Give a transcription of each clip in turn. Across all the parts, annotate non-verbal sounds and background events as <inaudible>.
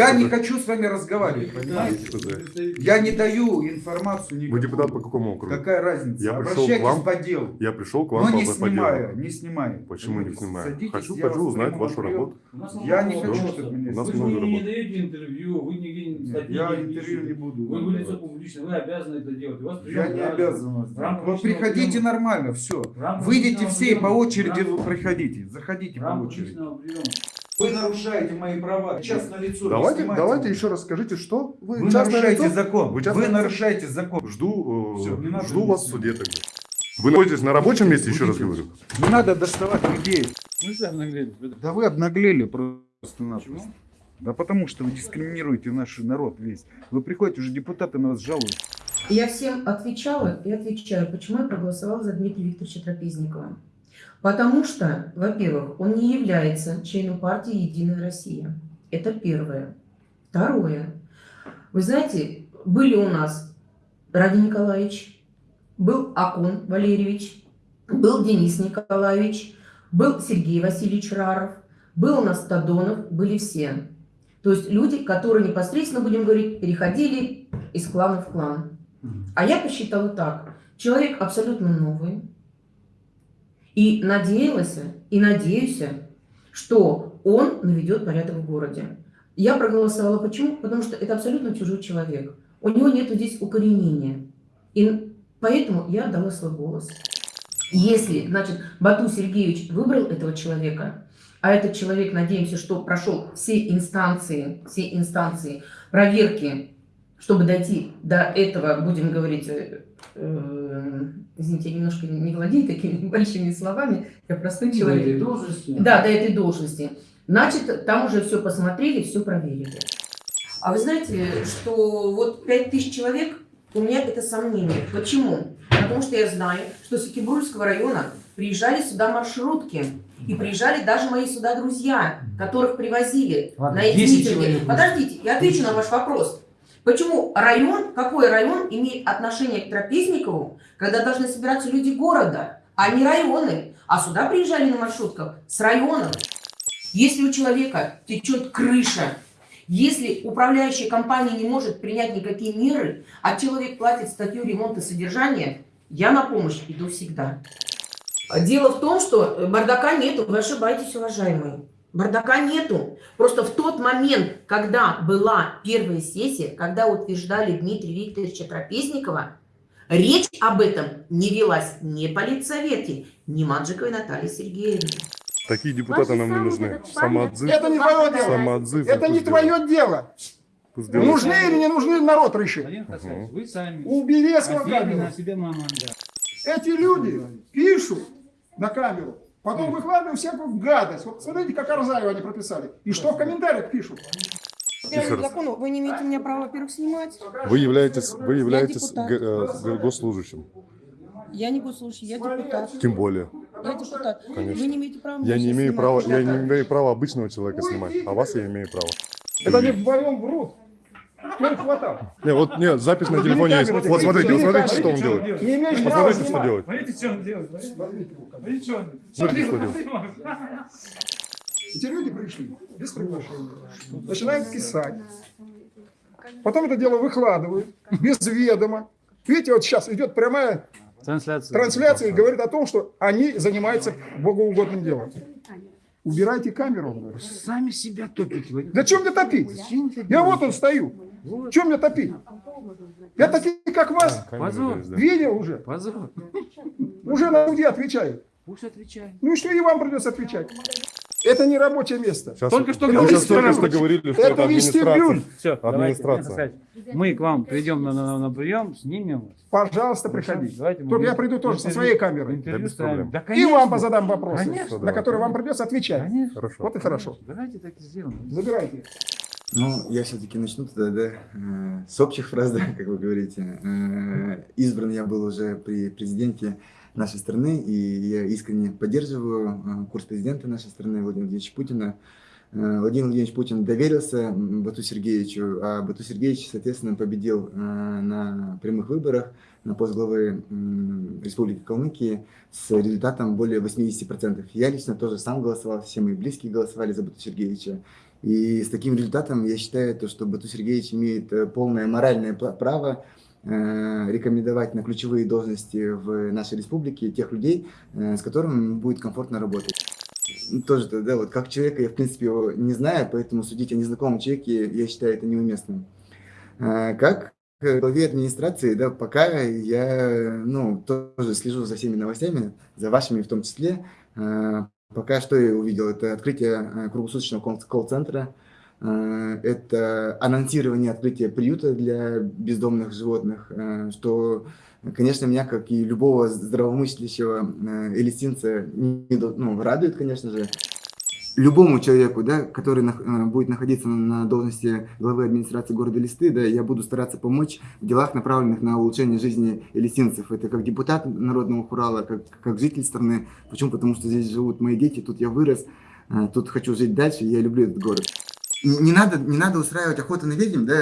Я не хочу с вами разговаривать, понимаете? Я не даю информацию никакую. Вы депутат по какому округу? Какая разница? Я пришел к Обращайтесь вам, по делу. Я пришел к вам Но не снимаю, не снимаю. Почему не снимаю? Хочу, хочу узнать вашу работу. Я не хочу, чтобы меня У нас Вы не, даете интервью, вы нигде статьи Я интервью не буду. Вы, вы лицо публичное, вы обязаны это делать. Я не обязан вас. В рамках Вот личного приходите нормально, все. Выйдите все и по очереди вы проходите. Заходите по очереди. Вы нарушаете мои права. Сейчас на лицо. Давайте, давайте еще раз скажите, что вы, Вы частное нарушаете лицо? закон. Вы Вы, частное нарушаете закон. Жду, э, не надо жду вас в суде тогда. Вы находитесь на рабочем месте, еще раз говорю. Не надо доставать людей. Ну что обнаглели? Да вы обнаглели просто-напросто. Да потому что вы дискриминируете наш народ весь. Вы приходите, уже депутаты на вас жалуются. Я всем отвечала и отвечаю, почему я проголосовала за Дмитрия Викторовича Трапезникова. Потому что, во-первых, он не является членом партии «Единая Россия». Это первое. Второе. Вы знаете, были у нас Ради Николаевич, был Акун Валерьевич, был Денис Николаевич, был Сергей Васильевич Раров, был у нас Тадонов, были все. То есть люди, которые непосредственно, будем говорить, переходили из клана в клан. А я посчитала так. Человек абсолютно новый. И надеялась, и надеюсь, что он наведет порядок в городе. Я проголосовала почему? Потому что это абсолютно чужой человек. У него нет здесь укоренения. И поэтому я дала свой голос. Если, значит, Бату Сергеевич выбрал этого человека, а этот человек, надеемся, что прошел все инстанции, все инстанции проверки, чтобы дойти до этого, будем говорить, э, э, извините, я немножко не владею такими <laughs> большими словами, я простой До этой человек. должности. Да, до этой должности. Значит, там уже все посмотрели, все проверили. А вы знаете, что вот 5000 человек, у меня это сомнение. Почему? Потому что я знаю, что с Екибургского района приезжали сюда маршрутки. И приезжали даже мои сюда друзья, которых привозили Ладно, на эти 10 митинги. человек. Подождите, я отвечу на ваш вопрос. Почему район, какой район имеет отношение к Трапезникову, когда должны собираться люди города, а не районы? А сюда приезжали на маршрутках с районов. Если у человека течет крыша, если управляющая компания не может принять никакие меры, а человек платит статью ремонта содержания, я на помощь иду всегда. Дело в том, что бардака нету, вы ошибаетесь, уважаемые. Бардака нету. Просто в тот момент, когда была первая сессия, когда утверждали Дмитрия Викторовича Трапезникова, речь об этом не велась ни политсовете, ни Маджиковой Натальи Сергеевне. Такие депутаты нам не нужны. Самоотзыв. Это не твое дело. Самоотзыв. Это не твое дело. Делают. Нужны или не нужны, народ решит. Хасанович, вы сами. Убери с Офигенно камеру. на себе мама, да. Эти люди пишут на камеру, потом выкладывают всякую гадость. Вот смотрите, как Арзаева они прописали. И что в комментариях пишут. Раз. закону вы не имеете меня права, во-первых, снимать. Вы являетесь, вы являетесь г- э, госслужащим. Я не госслужащий, я депутат. Тем более. Я депутат. Конечно. Вы не имеете права Я не имею снимать. права, я не имею права обычного человека снимать, а вас я имею право. Это не вдвоем врут. Не, вот нет, запись на телефоне есть. Вот смотрите, вот смотрите, что он делает. Посмотрите, что делает. Смотрите, что он делает. Смотрите, что он делает. Эти люди пришли без приглашения. Начинают писать. Потом это дело выкладывают без ведома. Видите, вот сейчас идет прямая Трансляция. трансляция и говорит о том, что они занимаются богоугодным делом. Убирайте камеру. он говорит. Сами себя топите. Владимир. Да чем мне топить? Я вот он стою. Чем мне топить? Я такие, как вас, Позор. видел уже. Позор. Уже на суде отвечают. Пусть отвечает. Ну и что и вам придется отвечать? Это не рабочее место. Сейчас, Только что говорили, сейчас только что говорили, что это это администрация. вестибюль. Все, Администрация. Мы к вам придем на, на, на прием, снимем вас. Пожалуйста, приходите. Давайте Только я приду тоже со интервью- своей камерой. интервью Да без ставим. проблем. Да, И вам позадам вопросы, Конечно, на которые вам придется отвечать. Конечно. Хорошо. Вот и хорошо. Давайте так и сделаем. Забирайте. Ну, я все-таки начну тогда, да, э, с общих фраз, да, как вы говорите. Э, Избран я был уже при президенте нашей страны, и я искренне поддерживаю э, курс президента нашей страны Владимира Владимировича Путина. Э, Владимир Владимирович Путин доверился Бату Сергеевичу, а Бату Сергеевич, соответственно, победил э, на прямых выборах на пост главы Республики Калмыкии с результатом более 80%. Я лично тоже сам голосовал, все мои близкие голосовали за Бату Сергеевича. И с таким результатом я считаю, то, что Бату Сергеевич имеет полное моральное право рекомендовать на ключевые должности в нашей республике тех людей, э, с которыми будет комфортно работать. Ну, Тоже, да, вот как человека я, в принципе, его не знаю, поэтому судить о незнакомом человеке, я считаю это неуместным. Э, Как главе администрации, да, пока я, ну, тоже слежу за всеми новостями, за вашими в том числе. Э, Пока что я увидел, это открытие э, круглосуточного кол- колл-центра, э, это анонсирование открытия приюта для бездомных животных, э, что, конечно, меня, как и любого здравомыслящего э, элистинца, ну, радует, конечно же. Любому человеку, да, который э, будет находиться на должности главы администрации города Листы, да, я буду стараться помочь в делах, направленных на улучшение жизни элистинцев. Это как депутат Народного Хурала, как, как житель страны. Почему? Потому что здесь живут мои дети, тут я вырос, э, тут хочу жить дальше, я люблю этот город. Не надо, не надо устраивать охоту на ведьм, да?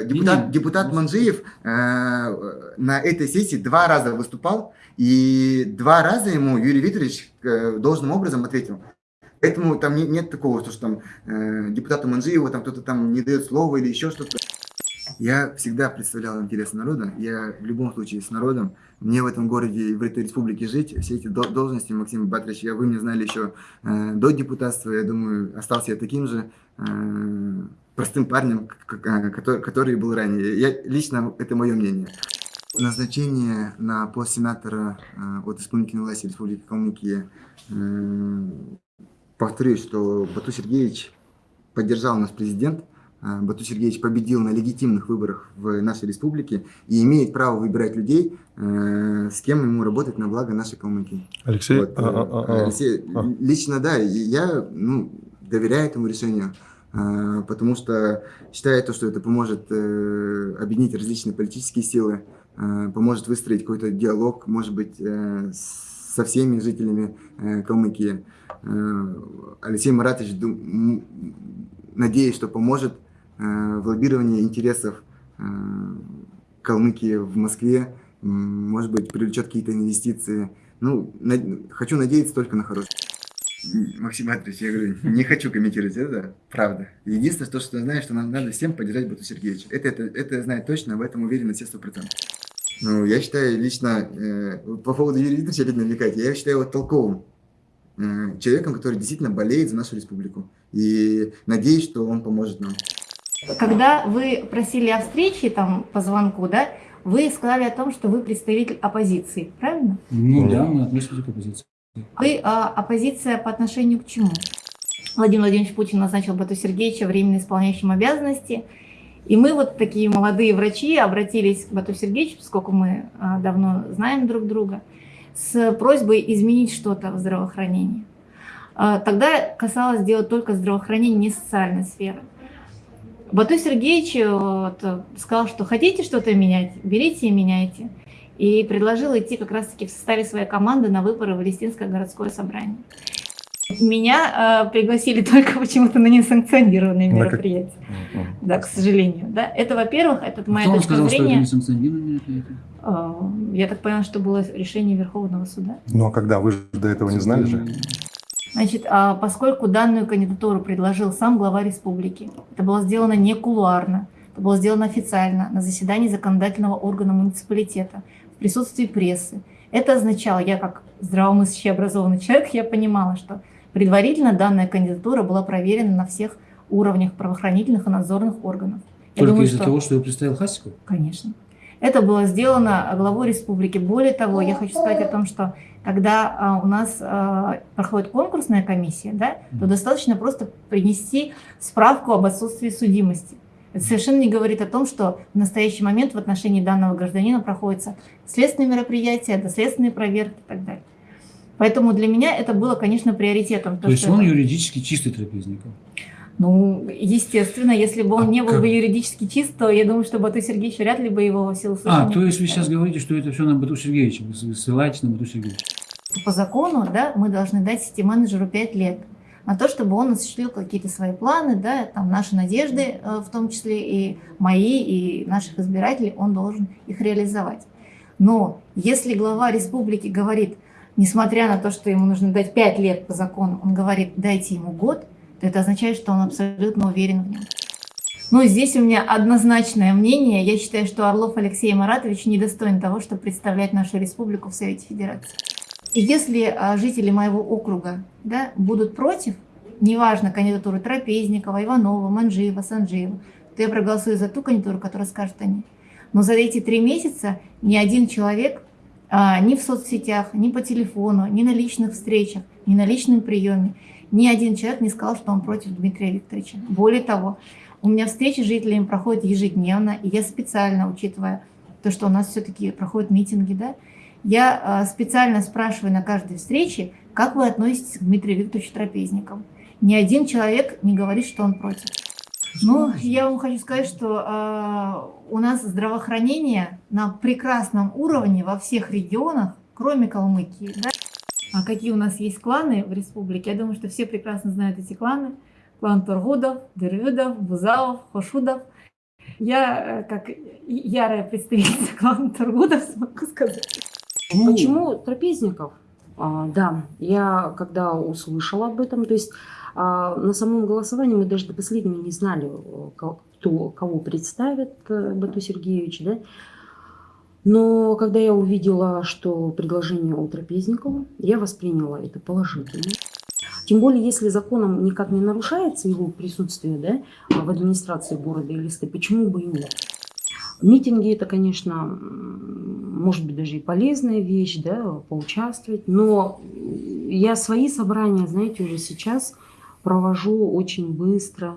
э, Депутат, депутат Манжиев э, на этой сессии два раза выступал, и два раза ему Юрий Викторович э, должным образом ответил. Поэтому там не- нет такого, что, что там э, депутату Манжиеву там кто-то там не дает слова или еще что-то. Я всегда представлял интересы народа, я в любом случае с народом. Мне в этом городе и в этой республике жить. Все эти дол- должности, Максим Батрович, я, вы меня знали еще э, до депутатства, я думаю, остался я таким же простым парнем, э, который, который был ранее. Я, лично, это мое мнение. Назначение на пост сенатора э, от исполнительной власти Республики Калмыкия э, повторюсь, что Бату Сергеевич поддержал наш президент. А, Бату Сергеевич победил на легитимных выборах в нашей республике и имеет право выбирать людей, э, с кем ему работать на благо нашей Калмыкии. Алексей, Вот, э, а, а, а, а. Алексей, а. лично да, я ну, доверяю этому решению, э, потому что считаю, то, что это поможет э, объединить различные политические силы, э, поможет выстроить какой-то диалог, может быть, э, со всеми жителями э, Калмыкии. Алексей Маратович, надеюсь, что поможет в лоббировании интересов Калмыкии в Москве, может быть, привлечет какие-то инвестиции. Ну, хочу надеяться только на хорошее. Максим Матвеевич, я говорю, не хочу комментировать это, правда. Единственное, то, что я знаю, что нам надо всем поддержать Бату Сергеевича. Это, это, это я знаю точно, в этом уверен на все сто процентов. Ну, я считаю лично, э, по поводу Юрия Викторовича опять намекать, я считаю его толковым э, человеком, который действительно болеет за нашу республику. И надеюсь, что он поможет нам. Когда вы просили о встрече там по звонку, да, вы сказали о том, что вы представитель оппозиции, правильно? Ну да, мы относимся к оппозиции. Вы а, оппозиция по отношению к чему? Владимир Владимирович Путин назначил Бату Сергеевича временно исполняющим обязанности. И мы вот такие молодые врачи обратились к Бату Сергеевичу, поскольку мы а, давно знаем друг друга, с просьбой изменить что-то в здравоохранении. А, Тогда касалось сделать только здравоохранение, не социальной сферы. Бату Сергеевич э, вот, э, сказал, что хотите что-то менять, берите и меняйте. И предложил идти как раз-таки в составе своей команды на выборы в Листинское городское собрание. Меня э, пригласили <laughs> только почему-то на несанкционированные На как- мероприятия. Мгм. Да, к сожалению. Да. Это, во-первых, это моя Кто вам точка сказал, что это зрения. несанкционированное мероприятие? Э, Я так поняла, что было решение Верховного суда. Ну а когда? Вы же до этого не знали же? Значит, а поскольку данную кандидатуру предложил сам глава республики, это было сделано не кулуарно, это было сделано официально на заседании законодательного органа муниципалитета присутствии прессы. Это означало, я как здравомыслящий образованный человек, я понимала, что предварительно данная кандидатура была проверена на всех уровнях правоохранительных и надзорных органов. Только из-за что- того, что его представил Хасиков? Конечно. Это было сделано главой республики. Более того, я хочу сказать о том, что когда а, у нас а, проходит конкурсная комиссия, да, то достаточно просто принести справку об отсутствии судимости. Это совершенно не говорит о том, что в настоящий момент в отношении данного гражданина проходятся следственные мероприятия, доследственные проверки и так далее. Поэтому для меня это было, конечно, приоритетом. То есть что он это- юридически чистый трапезников. ну, ссественно, если бы он А не был как? бы юридически чист, то я думаю, что Бату Сергеевич вряд ли бы его в силу А, то есть вы сейчас говорите, что это все на Бату Сергеевича, вы ссылаетесь на Бату Сергеевича. по закону, да, мы должны дать сити-менеджеру 5 лет на то, чтобы он осуществил какие-то свои планы, да, там наши надежды, э, в том числе и мои, и наших избирателей, он должен их реализовать. Но если глава республики говорит, несмотря на то, что ему нужно дать 5 лет по закону, он говорит, дайте ему год, то то это означает, что он абсолютно уверен в нем. Ну, здесь у меня однозначное мнение. Я считаю, что Орлов Алексей Маратович недостоин того, чтобы представлять нашу республику в Совете Федерации. И если а, жители моего округа да, будут против, неважно, кандидатуры Трапезникова, Иванова, Манжиева, Санжиева, то я проголосую за ту кандидатуру, которую скажут они. Но за эти три месяца ни один человек а, ни в соцсетях, ни по телефону, ни на личных встречах, ни на личном приеме, ни один человек не сказал, что он против Дмитрия Викторовича. Более того, у меня встречи с жителями проходят ежедневно, и я специально, учитывая то, что у нас все-таки проходят митинги, да, я а, специально спрашиваю на каждой встрече, как вы относитесь к Дмитрию Викторовичу Трапезникову. Ни один человек не говорит, что он против. Ну, я вам хочу сказать, что э, у нас здравоохранение на прекрасном уровне во всех регионах, кроме Калмыкии. Да? А какие у нас есть кланы в республике? Я думаю, что все прекрасно знают эти кланы. Клан Тургудов, Дервюдов, Бузалов, Хошудов. Я, э, как ярая представительница клана Тургудов, смогу сказать. Почему трапезников? А, да, я когда услышала об этом, то есть а, на самом голосовании мы даже до последнего не знали, кто, кого представит э, Бату Сергеевич, да? Но когда я увидела, что предложение у Трапезникова, я восприняла это положительно. Тем более, если законом никак не нарушается его присутствие да, в администрации города или почему бы и нет? Митинги это, конечно, может быть даже и полезная вещь, да, поучаствовать, но я свои собрания, знаете, уже сейчас провожу очень быстро,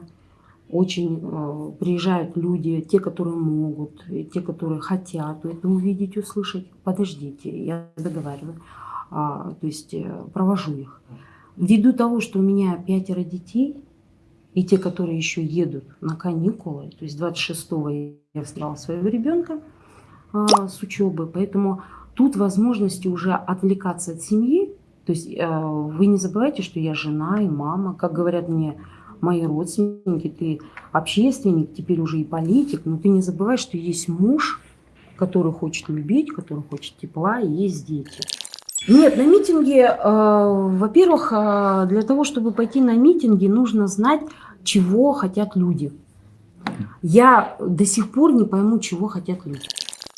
очень э, приезжают люди, те, которые могут, и те, которые хотят это увидеть, услышать. Подождите, я договариваю. А, то есть э, провожу их. Ввиду того, что у меня пятеро детей, и те, которые еще едут на каникулы, то есть 26-го я встала своего ребенка с учебы, поэтому тут возможности уже отвлекаться от семьи, то есть э, вы не забывайте, что я жена и мама. Как говорят мне мои родственники, ты общественник, теперь уже и политик, но ты не забывай, что есть муж, который хочет любить, который хочет тепла, и есть дети. Нет, на митинге, э, во-первых, э, для того, чтобы пойти на митинги, нужно знать, чего хотят люди. Я до сих пор не пойму, чего хотят люди.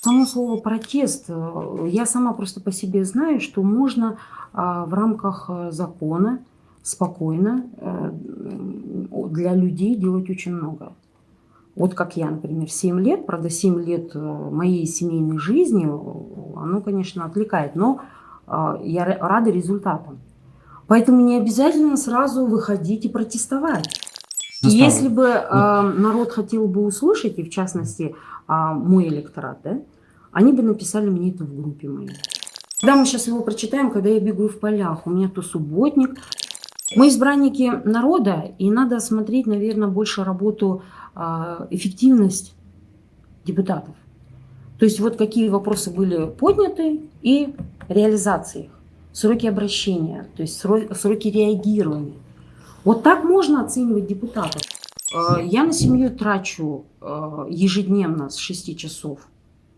Само слово протест, э, я сама просто по себе знаю, что можно а, в рамках э, закона спокойно э, для людей делать очень много. Вот как я, например, 7 лет, правда, 7 лет моей семейной жизни, оно, конечно, отвлекает, но я рада результатам. Поэтому не обязательно сразу выходить и протестовать. Если бы э, народ хотел бы услышать, и в частности э, мой электорат, да, они бы написали мне это в группе моей. Когда мы сейчас его прочитаем, когда я бегаю в полях, у меня то субботник. Мы избранники народа, и надо смотреть, наверное, больше работу, э, эффективность депутатов. То есть вот какие вопросы были подняты и реализация их, сроки обращения, то есть сроки реагирования. Вот так можно оценивать депутатов. Э, я на семью трачу э, ежедневно с 6 часов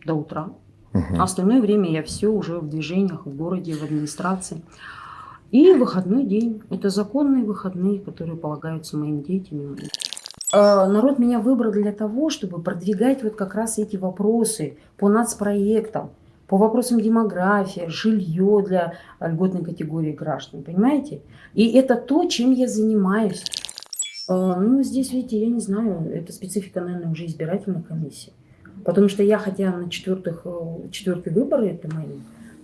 до утра. Угу. А остальное время я все уже в движениях, в городе, в администрации. И выходной день. Это законные выходные, которые полагаются моим детям. Э, народ меня выбрал для того, чтобы продвигать вот как раз эти вопросы по нацпроектам, по вопросам демографии, жилье для льготной категории граждан, понимаете? И это то, чем я занимаюсь. Э, ну, здесь, видите, я не знаю, это специфика, наверное, уже избирательной комиссии. Потому что я, хотя на четвертых, э, четвертые выборы, это мои,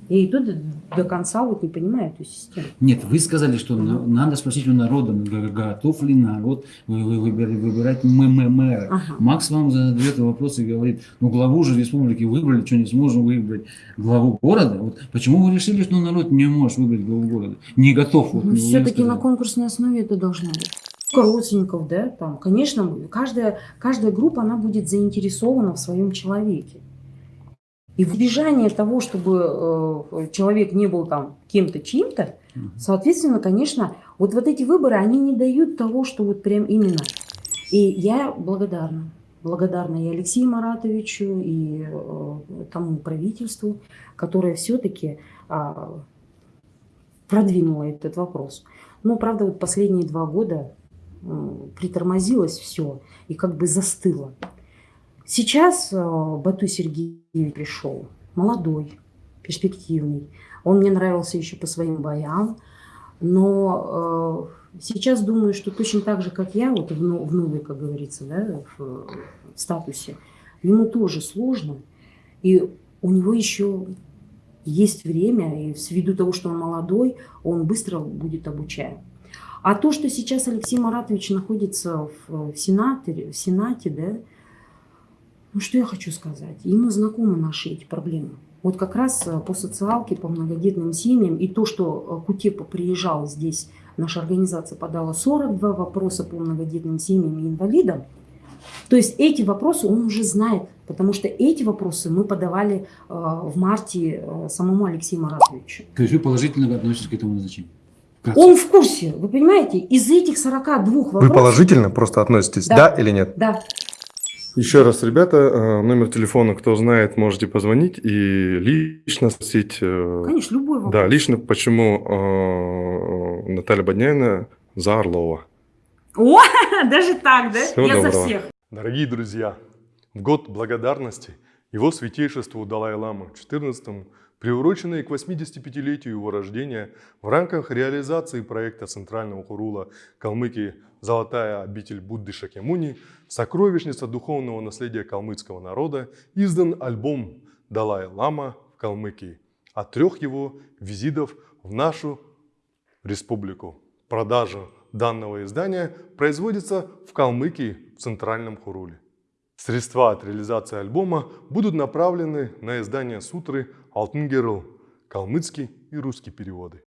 я иду до, до конца, вот не понимаю эту систему. Нет, вы сказали, что надо спросить у народа, готов ли народ выбирать мэра. Ага. Макс вам задает вопрос и говорит, ну главу же республики выбрали, что не сможем выбрать главу города. Вот почему вы решили, что народ не может выбрать главу города? Не готов. Вот, ну, Все-таки на конкурсной основе это должно быть родственников, да, там, конечно, каждая, каждая группа, она будет заинтересована в своем человеке. И в избежание того, чтобы э, человек не был там кем-то, чьим-то, соответственно, конечно, вот, вот эти выборы, они не дают того, что вот прям именно. И я благодарна. Благодарна и Алексею Маратовичу, и э, тому правительству, которое все-таки э, продвинуло этот вопрос. Но, правда, вот последние два года притормозилось все и как бы застыло. Сейчас э, Бату Сергеевич пришел, молодой, перспективный. Он мне нравился еще по своим боям, но э, сейчас думаю, что точно так же, как я, вот в, в новой, как говорится, да, в, статусе, ему тоже сложно, и у него еще есть время, и ввиду того, что он молодой, он быстро будет обучаем. А то, что сейчас Алексей Маратович находится в, в Сенате, в Сенате, да, ну что я хочу сказать, ему знакомы наши эти проблемы. Вот как раз э, по социалке, по многодетным семьям, и то, что э, Кутепа приезжал здесь, наша организация подала 42 вопроса по многодетным семьям и инвалидам, то есть эти вопросы он уже знает, потому что эти вопросы мы подавали э, в марте э, самому Алексею Маратовичу. То есть вы положительно относитесь к этому назначению? Он в курсе, вы понимаете? Из этих 42 вопросов... Вы положительно просто относитесь, да, да или нет? Да. Еще раз, ребята, э, номер телефона, кто знает, можете позвонить и лично спросить. Э, Конечно, любой вопрос. Да, лично, почему э, Наталья Бодняина за Орлова. О, <laughs> даже так, да? Всего Я доброго. за всех. Дорогие друзья, в год благодарности его святейшеству Далай-Ламу 14 приуроченные к 85-летию его рождения в рамках реализации проекта Центрального Хурула Калмыкии «Золотая обитель Будды Шакемуни», сокровищница духовного наследия калмыцкого народа, издан альбом «Далай-Лама в Калмыкии» от трех его визитов в нашу республику. Продажа данного издания производится в Калмыкии в Центральном Хуруле. Средства от реализации альбома будут направлены на издание сутры «Алтын Герл», калмыцкий и русский переводы.